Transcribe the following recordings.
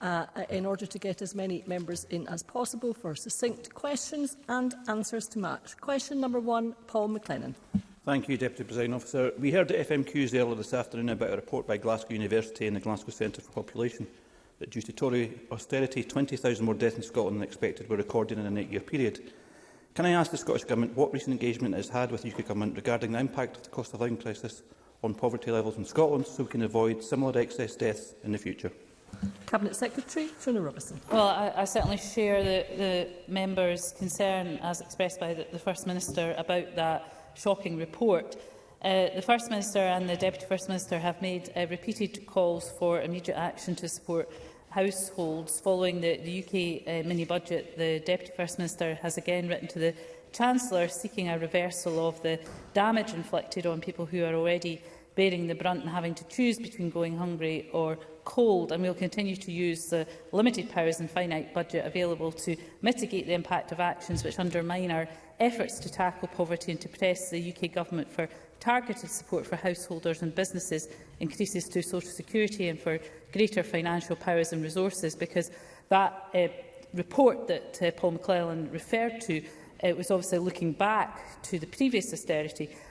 uh, in order to get as many members in as possible for succinct questions and answers to match. Question number one, Paul McLennan. Thank you, Deputy President Officer. We heard at FMQs earlier this afternoon about a report by Glasgow University and the Glasgow Centre for Population that due to Tory austerity, 20,000 more deaths in Scotland than expected were recorded in an eight-year period. Can I ask the Scottish Government what recent engagement it has had with the UK Government regarding the impact of the cost of living crisis on poverty levels in Scotland so we can avoid similar excess deaths in the future? Cabinet Secretary Fiona Robertson. Well, I, I certainly share the, the member's concern as expressed by the, the First Minister about that shocking report. Uh, the First Minister and the Deputy First Minister have made uh, repeated calls for immediate action to support households. Following the, the UK uh, mini-budget, the Deputy First Minister has again written to the Chancellor seeking a reversal of the damage inflicted on people who are already bearing the brunt and having to choose between going hungry or cold and we will continue to use the limited powers and finite budget available to mitigate the impact of actions which undermine our efforts to tackle poverty and to press the UK Government for targeted support for householders and businesses, increases to social security and for greater financial powers and resources because that uh, report that uh, Paul McClellan referred to it uh, was obviously looking back to the previous austerity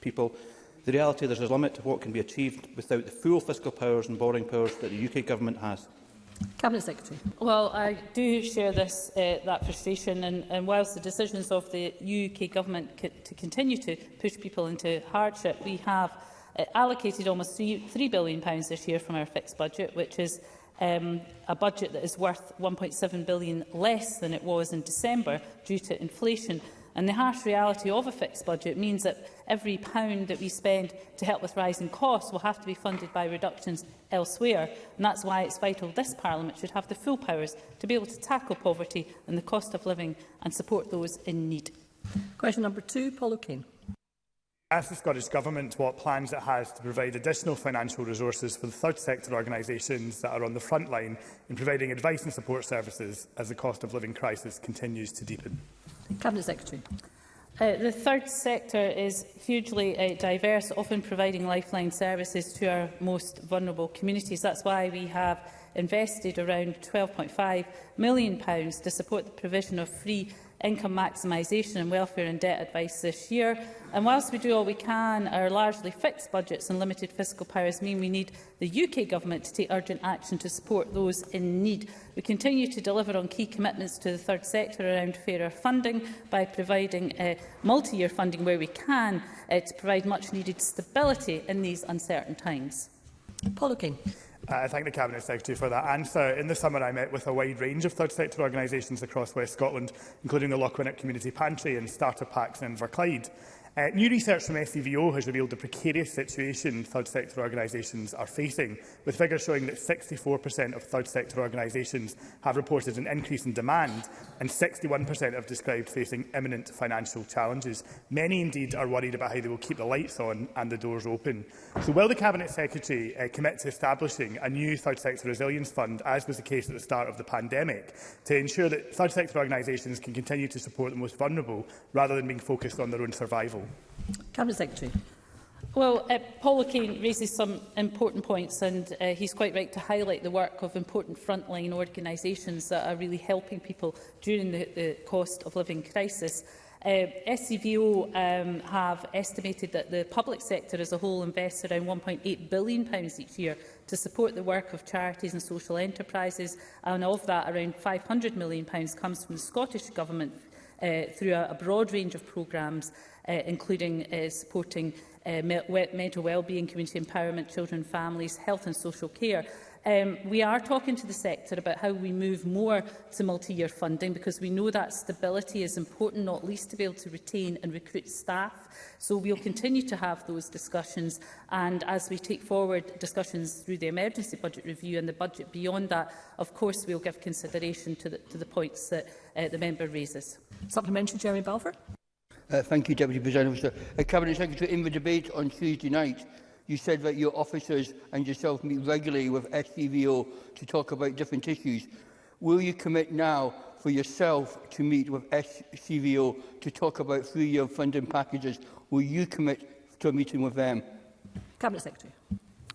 people, the reality is there's a limit to what can be achieved without the full fiscal powers and borrowing powers that the UK Government has? Cabinet Secretary. Well, I do share this uh, that frustration, and, and whilst the decisions of the UK government co to continue to push people into hardship, we have uh, allocated almost three, £3 billion pounds this year from our fixed budget, which is um, a budget that is worth £1.7 billion less than it was in December due to inflation. And the harsh reality of a fixed budget means that every pound that we spend to help with rising costs will have to be funded by reductions elsewhere. And that's why it's vital this Parliament should have the full powers to be able to tackle poverty and the cost of living and support those in need. Question number two, Paul O'Kane. Ask the Scottish Government what plans it has to provide additional financial resources for the third sector organisations that are on the front line in providing advice and support services as the cost of living crisis continues to deepen. Cabinet Secretary. Uh, the third sector is hugely uh, diverse, often providing lifeline services to our most vulnerable communities. That's why we have invested around £12.5 million to support the provision of free income maximisation and welfare and debt advice this year. And whilst we do all we can, our largely fixed budgets and limited fiscal powers mean we need the UK Government to take urgent action to support those in need. We continue to deliver on key commitments to the third sector around fairer funding by providing uh, multi-year funding where we can uh, to provide much-needed stability in these uncertain times. Paul O'Kane. Uh, I thank the Cabinet Secretary for that answer. In the summer, I met with a wide range of third sector organisations across West Scotland, including the Lochwinnock Community Pantry and Starter Packs in Inverclyde. Uh, new research from SCVO has revealed the precarious situation third sector organisations are facing, with figures showing that 64% of third sector organisations have reported an increase in demand and 61% have described facing imminent financial challenges. Many indeed are worried about how they will keep the lights on and the doors open. So will the Cabinet Secretary uh, commit to establishing a new third sector resilience fund, as was the case at the start of the pandemic, to ensure that third sector organisations can continue to support the most vulnerable rather than being focused on their own survival? Hill. Cabinet Secretary. Well, uh, Paul O'Kane raises some important points and uh, he's quite right to highlight the work of important frontline organisations that are really helping people during the, the cost of living crisis. Uh, SCVO um, have estimated that the public sector as a whole invests around £1.8 billion pounds each year to support the work of charities and social enterprises, and of that, around £500 million pounds comes from the Scottish Government uh, through a, a broad range of programmes, uh, including uh, supporting uh, me mental well-being, community empowerment, children, families, health and social care. Um, we are talking to the sector about how we move more to multi-year funding because we know that stability is important, not least to be able to retain and recruit staff. So we'll continue to have those discussions and as we take forward discussions through the emergency budget review and the budget beyond that, of course we'll give consideration to the, to the points that uh, the member raises. Supplementary, Jeremy Balfour. Uh, thank you, Deputy President. Officer. Uh, Cabinet Secretary, in the debate on Tuesday night, you said that your officers and yourself meet regularly with SCVO to talk about different issues. Will you commit now for yourself to meet with SCVO to talk about three-year funding packages? Will you commit to a meeting with them? Cabinet Secretary.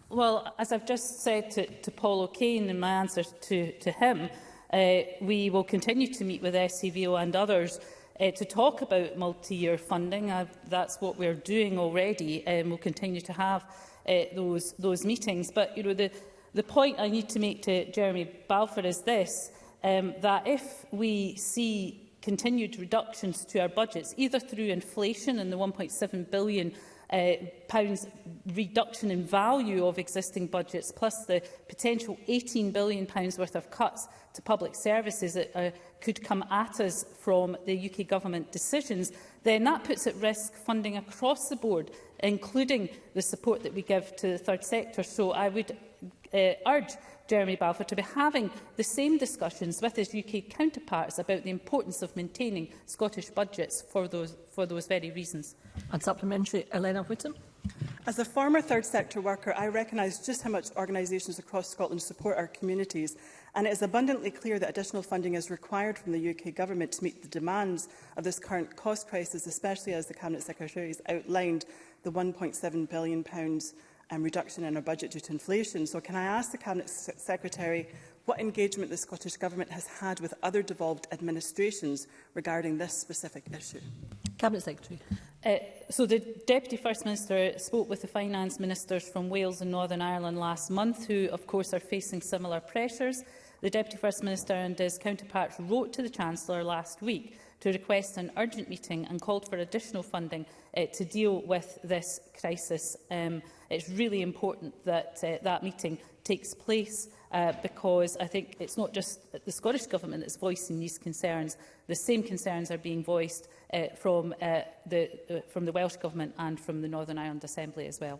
Well, as I've just said to, to Paul O'Kane in my answer to, to him, uh, we will continue to meet with SCVO and others uh, to talk about multi-year funding. Uh, that's what we're doing already, and we'll continue to have uh, those, those meetings. But you know, the, the point I need to make to Jeremy Balfour is this, um, that if we see continued reductions to our budgets, either through inflation and the £1.7 billion uh, pounds reduction in value of existing budgets, plus the potential £18 billion pounds worth of cuts to public services at uh, a, could come at us from the UK Government decisions, then that puts at risk funding across the board, including the support that we give to the third sector. So I would uh, urge Jeremy Balfour to be having the same discussions with his UK counterparts about the importance of maintaining Scottish budgets for those, for those very reasons. And supplementary, Elena Whittam. As a former third sector worker, I recognise just how much organisations across Scotland support our communities and it is abundantly clear that additional funding is required from the UK Government to meet the demands of this current cost crisis, especially as the Cabinet Secretary has outlined the £1.7 billion um, reduction in our budget due to inflation. So can I ask the Cabinet S Secretary what engagement the Scottish Government has had with other devolved administrations regarding this specific issue? Cabinet Secretary. Uh, so the Deputy First Minister spoke with the Finance Ministers from Wales and Northern Ireland last month, who of course are facing similar pressures. The Deputy First Minister and his counterparts wrote to the Chancellor last week to request an urgent meeting and called for additional funding uh, to deal with this crisis. Um, it's really important that uh, that meeting takes place uh, because I think it's not just the Scottish Government that's voicing these concerns. The same concerns are being voiced uh, from, uh, the, uh, from the Welsh Government and from the Northern Ireland Assembly as well.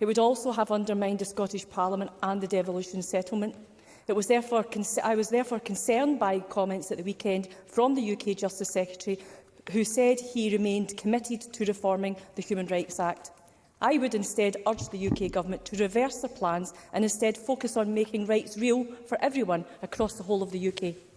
It would also have undermined the Scottish Parliament and the devolution settlement It was therefore I was therefore concerned by comments at the weekend from the UK Justice Secretary who said he remained committed to reforming the Human Rights Act. I would instead urge the UK Government to reverse the plans and instead focus on making rights real for everyone across the whole of the UK.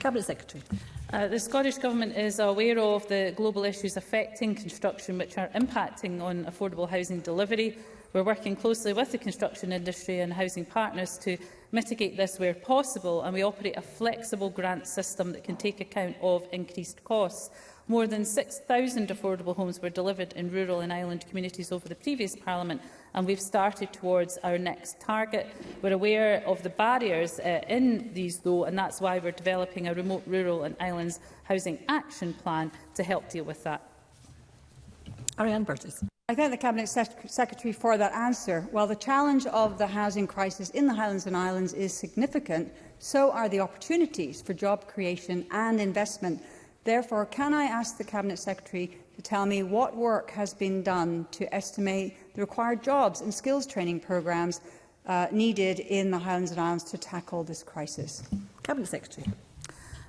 Cabinet Secretary. Uh, the Scottish Government is aware of the global issues affecting construction which are impacting on affordable housing delivery. We're working closely with the construction industry and housing partners to mitigate this where possible, and we operate a flexible grant system that can take account of increased costs. More than 6,000 affordable homes were delivered in rural and island communities over the previous Parliament, and we've started towards our next target. We're aware of the barriers uh, in these, though, and that's why we're developing a remote rural and islands housing action plan to help deal with that. Ariane Burgess. I thank the Cabinet Sec Secretary for that answer. While the challenge of the housing crisis in the Highlands and Islands is significant, so are the opportunities for job creation and investment Therefore, can I ask the Cabinet Secretary to tell me what work has been done to estimate the required jobs and skills training programmes uh, needed in the Highlands and Islands to tackle this crisis? Cabinet Secretary.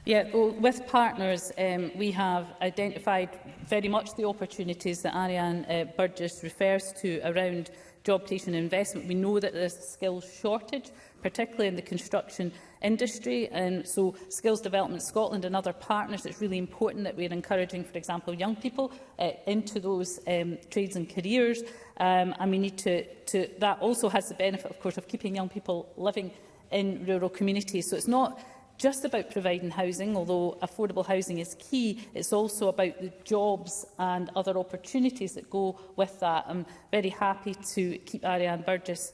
Yeah, well, with partners, um, we have identified very much the opportunities that Ariane uh, Burgess refers to around job creation and investment. We know that there's a skills shortage, particularly in the construction industry. And so Skills Development Scotland and other partners, it's really important that we're encouraging, for example, young people uh, into those um, trades and careers. Um, and we need to, to, that also has the benefit, of course, of keeping young people living in rural communities. So it's not just about providing housing, although affordable housing is key, it's also about the jobs and other opportunities that go with that. I'm very happy to keep Ariane Burgess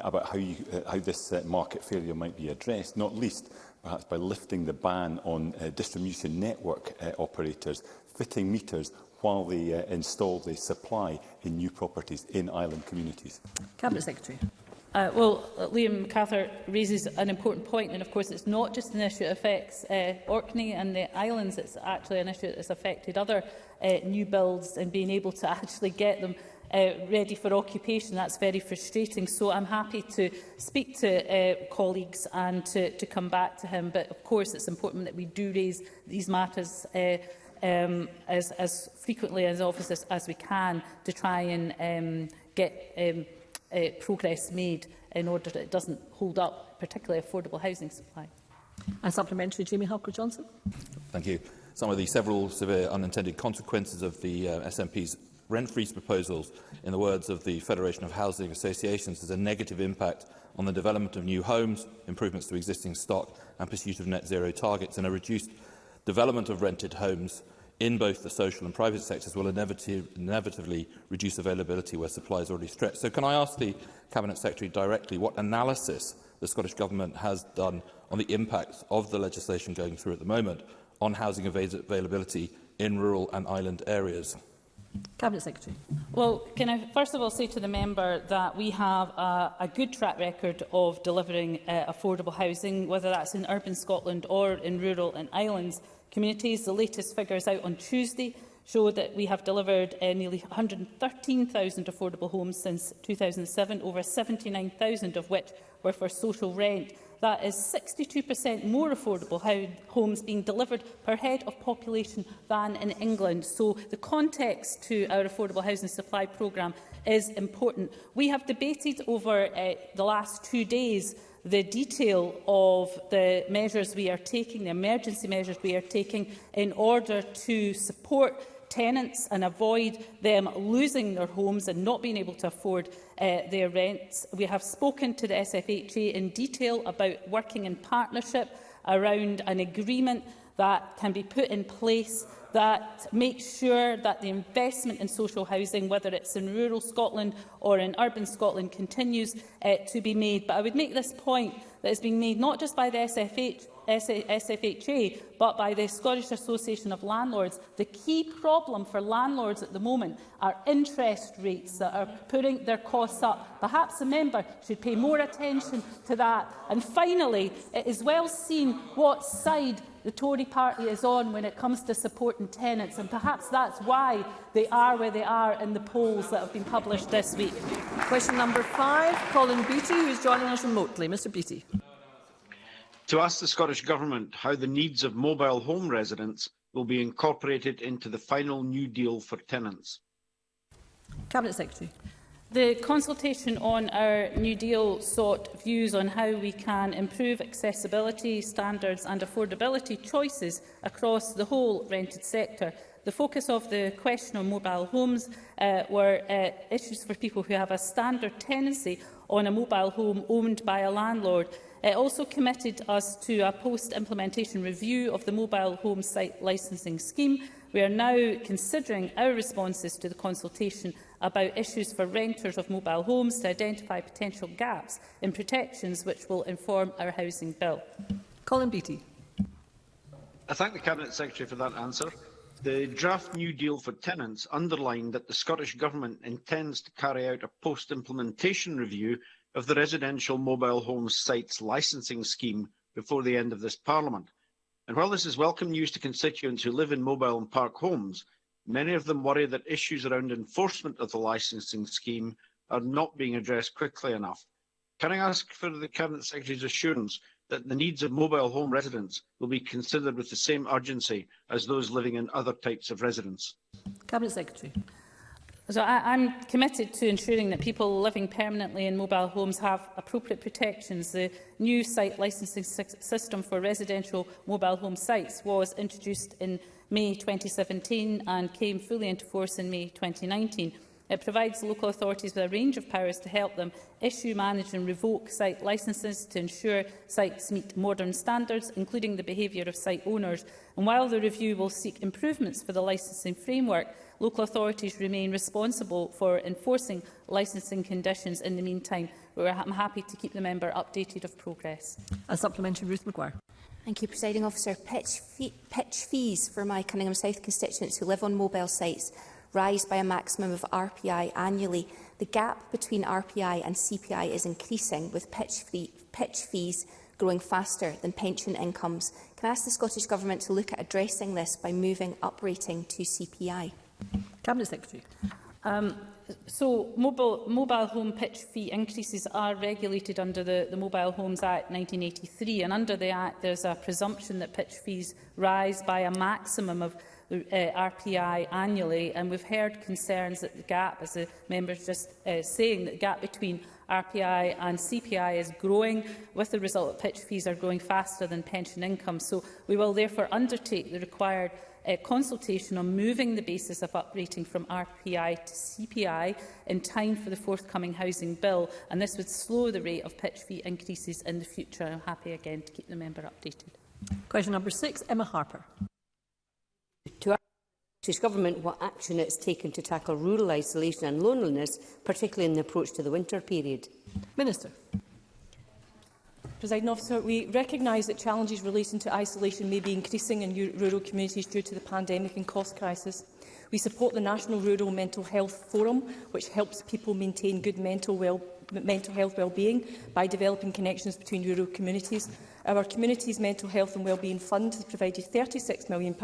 about how, you, uh, how this uh, market failure might be addressed, not least perhaps by lifting the ban on uh, distribution network uh, operators fitting meters while they uh, install the supply in new properties in island communities. Cabinet Secretary. Uh, well, uh, Liam Cather raises an important point, and of course it's not just an issue that affects uh, Orkney and the islands, it's actually an issue that's affected other uh, new builds and being able to actually get them uh, ready for occupation. That's very frustrating. So I'm happy to speak to uh, colleagues and to, to come back to him. But of course it's important that we do raise these matters uh, um, as, as frequently as office as, as we can to try and um, get um, uh, progress made in order that it doesn't hold up particularly affordable housing supply. And supplementary, Jamie Halker-Johnson. Thank you. Some of the several severe unintended consequences of the uh, SNP's rent freeze proposals, in the words of the Federation of Housing Associations, is a negative impact on the development of new homes, improvements to existing stock and pursuit of net zero targets and a reduced development of rented homes in both the social and private sectors will inevitably reduce availability where supply is already stretched. So can I ask the Cabinet Secretary directly what analysis the Scottish Government has done on the impacts of the legislation going through at the moment on housing availability in rural and island areas? Cabinet Secretary. Well, can I first of all say to the member that we have a, a good track record of delivering uh, affordable housing, whether that's in urban Scotland or in rural and islands communities. The latest figures out on Tuesday show that we have delivered uh, nearly 113,000 affordable homes since 2007, over 79,000 of which were for social rent. That is 62% more affordable homes being delivered per head of population than in England. So the context to our affordable housing supply programme is important. We have debated over uh, the last two days the detail of the measures we are taking, the emergency measures we are taking in order to support tenants and avoid them losing their homes and not being able to afford uh, their rents. We have spoken to the SFHA in detail about working in partnership around an agreement that can be put in place that makes sure that the investment in social housing, whether it's in rural Scotland or in urban Scotland, continues uh, to be made. But I would make this point that is being made not just by the SFH, SFHA, but by the Scottish Association of Landlords. The key problem for landlords at the moment are interest rates that are putting their costs up. Perhaps a member should pay more attention to that. And finally, it is well seen what side the Tory party is on when it comes to supporting tenants, and perhaps that's why they are where they are in the polls that have been published this week. Question number five, Colin Beattie, who is joining us remotely. Mr Beattie to ask the Scottish Government how the needs of mobile home residents will be incorporated into the final new deal for tenants. Cabinet Secretary. The consultation on our New Deal sought views on how we can improve accessibility standards and affordability choices across the whole rented sector, The focus of the question on mobile homes uh, were uh, issues for people who have a standard tenancy on a mobile home owned by a landlord. It uh, also committed us to a post-implementation review of the mobile home site licensing scheme. We are now considering our responses to the consultation about issues for renters of mobile homes to identify potential gaps in protections which will inform our housing bill. Colin Beattie. I thank the Cabinet Secretary for that answer. The draft New Deal for Tenants underlined that the Scottish Government intends to carry out a post-implementation review of the Residential Mobile homes Sites Licensing Scheme before the end of this Parliament. And while this is welcome news to constituents who live in mobile and park homes, many of them worry that issues around enforcement of the licensing scheme are not being addressed quickly enough. Can I ask for the Cabinet Secretary's assurance that the needs of mobile home residents will be considered with the same urgency as those living in other types of residence. Cabinet Secretary. So I, I'm committed to ensuring that people living permanently in mobile homes have appropriate protections. The new site licensing system for residential mobile home sites was introduced in May 2017 and came fully into force in May 2019. It provides local authorities with a range of powers to help them issue, manage and revoke site licences to ensure sites meet modern standards, including the behaviour of site owners. And while the review will seek improvements for the licensing framework, local authorities remain responsible for enforcing licensing conditions in the meantime. But I'm happy to keep the member updated of progress. A supplementary, Ruth McGuire. Thank you, Presiding Officer. Pitch, fee pitch fees for my Cunningham South constituents who live on mobile sites rise by a maximum of RPI annually. The gap between RPI and CPI is increasing, with pitch, fee pitch fees growing faster than pension incomes. Can I ask the Scottish Government to look at addressing this by moving uprating to CPI? Cabinet Secretary. Um, so mobile, mobile home pitch fee increases are regulated under the, the Mobile Homes Act 1983 and under the Act there's a presumption that pitch fees rise by a maximum of the uh, RPI annually, and we've heard concerns that the gap, as the member's just uh, saying, that the gap between RPI and CPI is growing, with the result that pitch fees are growing faster than pension income. So we will therefore undertake the required a uh, consultation on moving the basis of uprating from RPI to CPI in time for the forthcoming housing bill, and this would slow the rate of pitch fee increases in the future. I'm happy again to keep the member updated. Question number 6 Emma Harper. British Government what action it's has taken to tackle rural isolation and loneliness, particularly in the approach to the winter period. Minister. President Officer, we recognise that challenges relating to isolation may be increasing in rural communities due to the pandemic and cost crisis. We support the National Rural Mental Health Forum, which helps people maintain good mental, well, mental health well-being by developing connections between rural communities Our Communities Mental Health and Wellbeing Fund has provided £36 million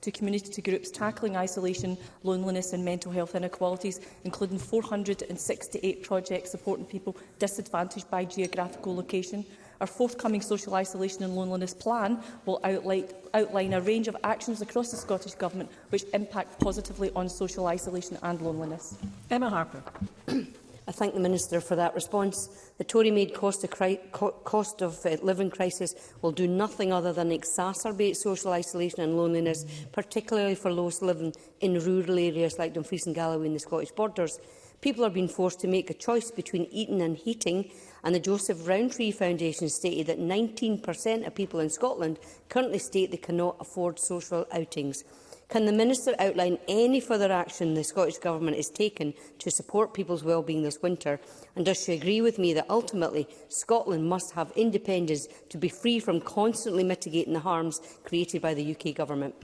to community groups tackling isolation, loneliness and mental health inequalities, including 468 projects supporting people disadvantaged by geographical location. Our forthcoming social isolation and loneliness plan will outline a range of actions across the Scottish Government which impact positively on social isolation and loneliness. Emma Harper. I thank the Minister for that response. The Tory-made cost of, cost of uh, living crisis will do nothing other than exacerbate social isolation and loneliness, particularly for those living in rural areas like Dumfries and Galloway and the Scottish borders. People are being forced to make a choice between eating and heating, and the Joseph Rowntree Foundation stated that 19% of people in Scotland currently state they cannot afford social outings. Can the Minister outline any further action the Scottish Government is taken to support people's well-being this winter? And does she agree with me that ultimately Scotland must have independence to be free from constantly mitigating the harms created by the UK Government?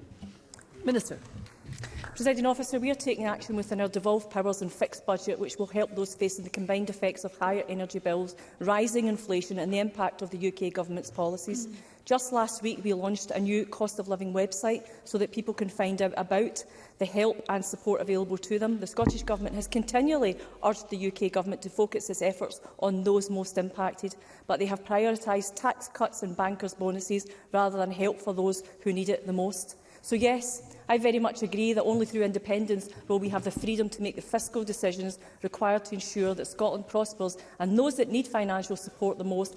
Minister. Presiding officer, we are taking action within our devolved powers and fixed budget, which will help those facing the combined effects of higher energy bills, rising inflation and the impact of the UK government's policies. Mm. Just last week, we launched a new cost of living website so that people can find out about the help and support available to them. The Scottish Government has continually urged the UK Government to focus its efforts on those most impacted, but they have prioritised tax cuts and bankers' bonuses rather than help for those who need it the most. So yes, I very much agree that only through independence will we have the freedom to make the fiscal decisions required to ensure that Scotland prospers and those that need financial support the most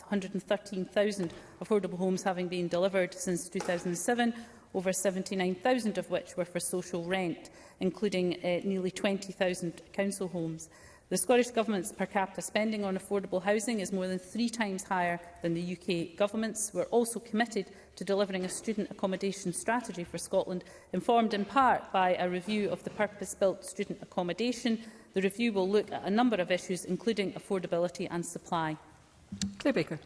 113,000 affordable homes having been delivered since 2007, over 79,000 of which were for social rent, including uh, nearly 20,000 council homes. The Scottish Government's per capita spending on affordable housing is more than three times higher than the UK Government's. We're also committed to delivering a student accommodation strategy for Scotland, informed in part by a review of the purpose-built student accommodation. The review will look at a number of issues, including affordability and supply. Claire Baker.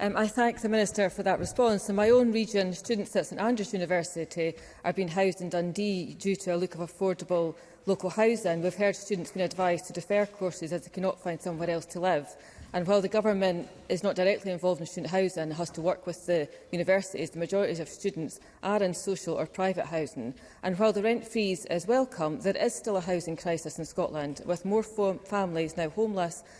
Um, I thank the Minister for that response. In my own region, students at St Andrews University are being housed in Dundee due to a lack of affordable local housing. We've heard students being advised to defer courses as they cannot find somewhere else to live. And while the government is not directly involved in student housing and has to work with the universities, the majority of students are in social or private housing. And while the rent freeze is welcome, there is still a housing crisis in Scotland, with more families now homeless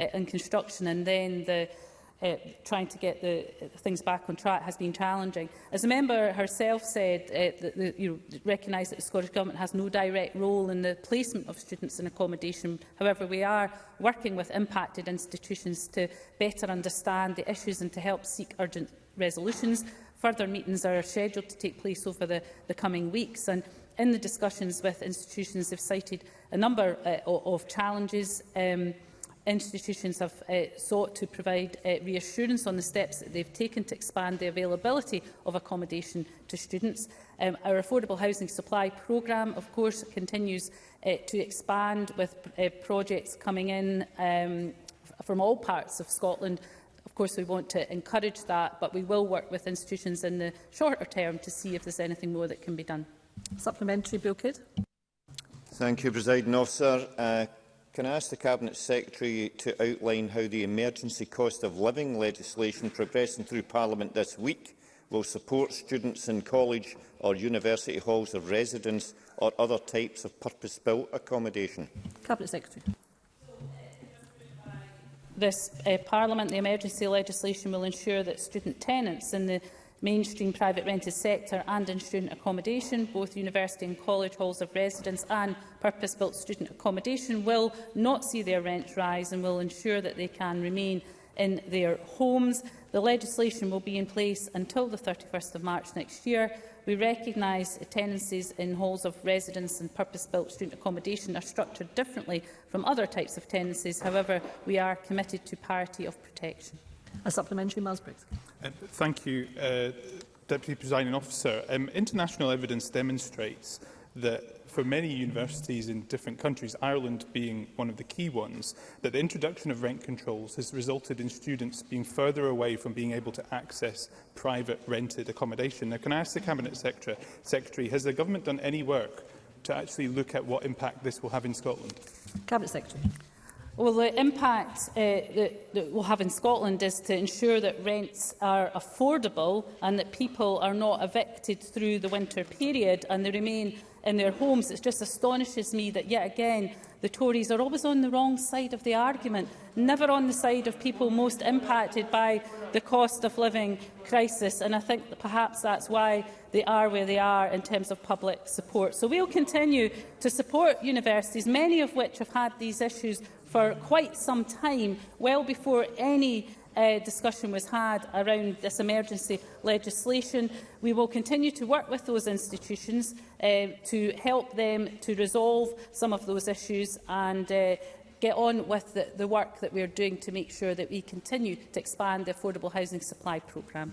uh, in construction and then the uh, trying to get the uh, things back on track has been challenging. As the member herself said, uh, the, the, you know, recognise that the Scottish Government has no direct role in the placement of students in accommodation. However, we are working with impacted institutions to better understand the issues and to help seek urgent resolutions. Further meetings are scheduled to take place over the, the coming weeks. And in the discussions with institutions, they've cited a number uh, of challenges um, institutions have uh, sought to provide uh, reassurance on the steps that they've taken to expand the availability of accommodation to students. Um, our affordable housing supply programme, of course, continues uh, to expand with uh, projects coming in um, from all parts of Scotland Of course, we want to encourage that, but we will work with institutions in the shorter term to see if there's anything more that can be done. Supplementary, Bill Kidd. Thank you, President Officer. Uh, Can I ask the Cabinet Secretary to outline how the emergency cost of living legislation progressing through Parliament this week will support students in college or university halls of residence or other types of purpose-built accommodation? Cabinet Secretary. This uh, Parliament, the emergency legislation will ensure that student tenants in the mainstream private rented sector and in student accommodation, both university and college halls of residence and purpose-built student accommodation will not see their rent rise and will ensure that they can remain in their homes. The legislation will be in place until the 31st of March next year. We recognise tenancies in halls of residence and purpose-built student accommodation are structured differently from other types of tenancies. However, we are committed to parity of protection. A supplementary, Miles Briggs. Uh, thank you, uh, Deputy Presiding Officer. Um, international evidence demonstrates that for many universities in different countries, Ireland being one of the key ones, that the introduction of rent controls has resulted in students being further away from being able to access private rented accommodation. Now, can I ask the Cabinet Secretary, Secretary has the government done any work to actually look at what impact this will have in Scotland? Cabinet Secretary. Well, the impact uh, that, that we'll have in Scotland is to ensure that rents are affordable and that people are not evicted through the winter period and they remain in their homes. It just astonishes me that yet again the Tories are always on the wrong side of the argument, never on the side of people most impacted by the cost of living crisis. And I think that perhaps that's why they are where they are in terms of public support. So we'll continue to support universities, many of which have had these issues for quite some time, well before any uh, discussion was had around this emergency legislation. We will continue to work with those institutions uh, to help them to resolve some of those issues and uh, get on with the, the work that we are doing to make sure that we continue to expand the Affordable Housing Supply Programme.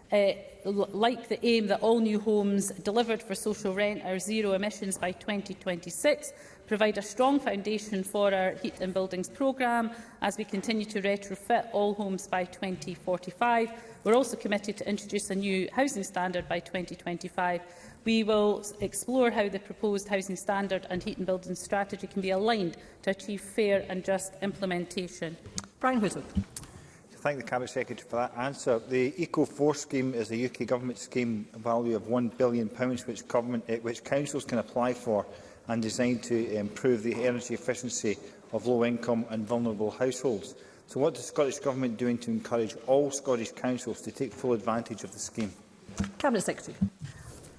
Uh, like the aim that all new homes delivered for social rent are zero emissions by 2026 provide a strong foundation for our Heat and Buildings programme as we continue to retrofit all homes by 2045. We're also committed to introduce a new housing standard by 2025. We will explore how the proposed housing standard and heat and building strategy can be aligned to achieve fair and just implementation. Brian Whittle. Thank the Cabinet Secretary for that answer. The Eco4 scheme is a UK Government scheme value of £1 billion, which, government, eh, which councils can apply for and designed to improve the energy efficiency of low-income and vulnerable households. So what is the Scottish Government doing to encourage all Scottish councils to take full advantage of the scheme? Cabinet Secretary.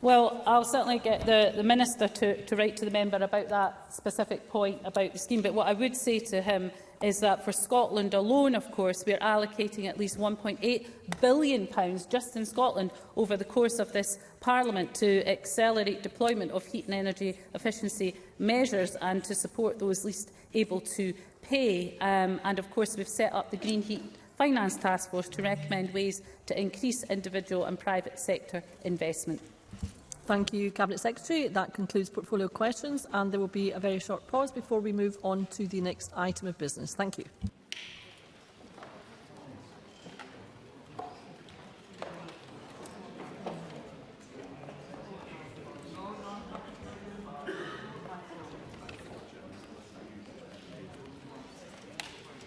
Well, I'll certainly get the, the Minister to, to write to the member about that specific point about the scheme. But what I would say to him is that for Scotland alone, of course, we are allocating at least £1.8 billion pounds just in Scotland over the course of this Parliament to accelerate deployment of heat and energy efficiency measures and to support those least able to pay. Um, and, of course, we've set up the Green Heat Finance Task Force to recommend ways to increase individual and private sector investment. Thank you, Cabinet Secretary. That concludes portfolio questions, and there will be a very short pause before we move on to the next item of business. Thank you.